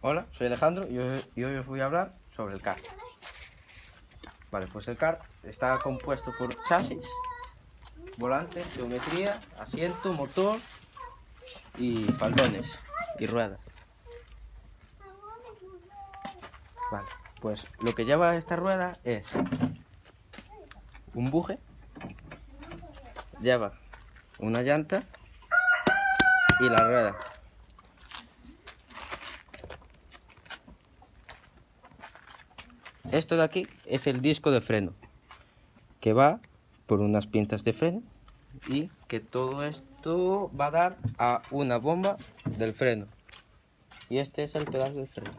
Hola, soy Alejandro y hoy, os voy a hablar sobre el kart. Vale, pues el kart está compuesto por chasis, volante, geometría, asiento, motor y faldones y ruedas. Vale, pues lo que lleva esta rueda es un buje, lleva una llanta y la rueda. Esto de aquí es el disco de freno que va por unas pinzas de freno y que todo esto va a dar a una bomba del freno. Y este es el pedal del freno.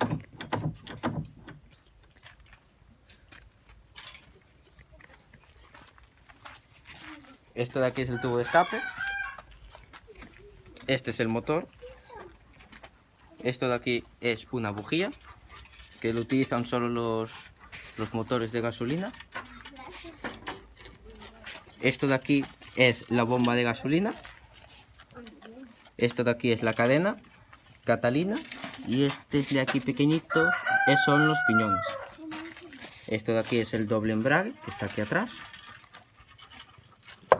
Esto de aquí es el tubo de escape. Este es el motor. Esto de aquí es una bujía que lo utilizan solo los los motores de gasolina. Esto de aquí es la bomba de gasolina. Esto de aquí es la cadena Catalina. Y este de aquí pequeñito son los piñones. Esto de aquí es el doble embrague que está aquí atrás.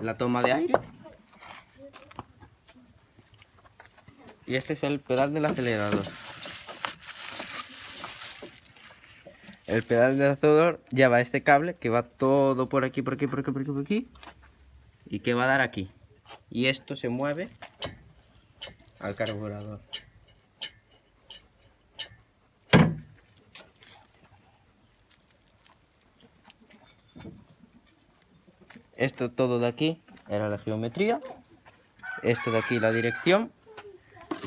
La toma de aire. Y este es el pedal del acelerador. El pedal del acelerador lleva este cable que va todo por aquí, por aquí, por aquí, por aquí, por aquí. Y que va a dar aquí. Y esto se mueve al carburador. Esto todo de aquí era la geometría. Esto de aquí la dirección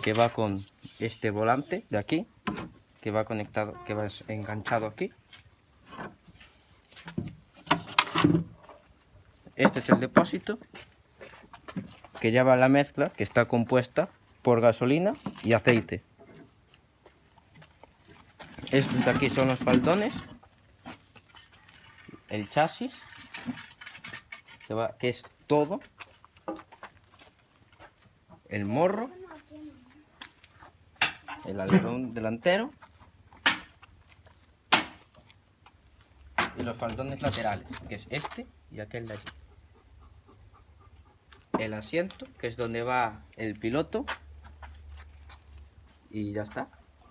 que va con este volante de aquí que va conectado, que va enganchado aquí. Este es el depósito que lleva la mezcla que está compuesta por gasolina y aceite. Estos de aquí son los faldones, el chasis, que, va, que es todo, el morro, el alerón delantero los faldones laterales, que es este y aquel de allí. El asiento, que es donde va el piloto. Y ya está.